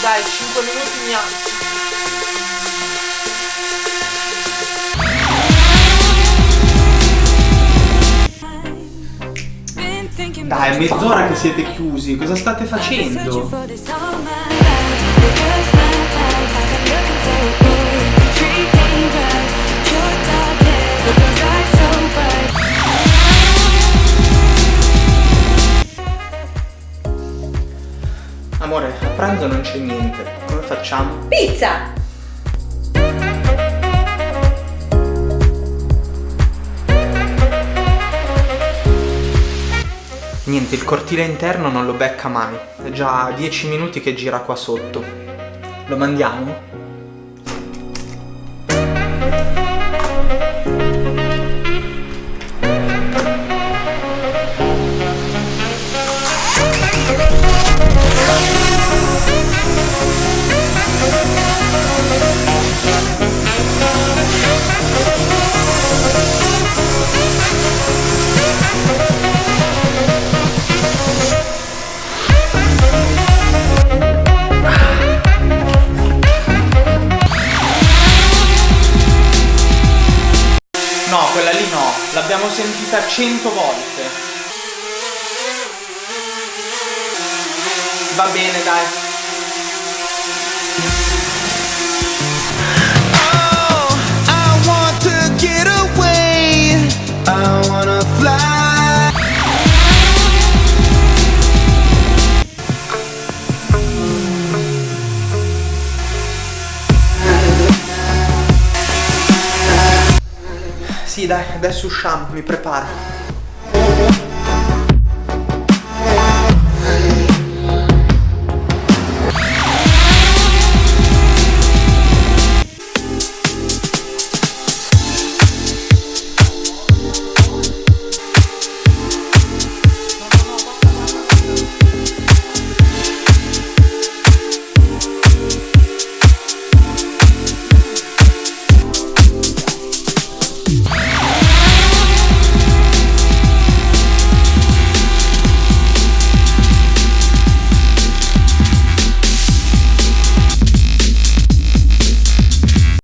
Dai, 5 minuti mi alzo. Dai, è mezz'ora che siete chiusi, cosa state facendo? Amore, a pranzo non c'è niente, come facciamo? Pizza! Niente, il cortile interno non lo becca mai. È già 10 minuti che gira qua sotto. Lo mandiamo? No, quella lì no, l'abbiamo sentita cento volte. Va bene, dai. Oh, I wanna fly. Sì, dai, adesso usciamo, mi preparo.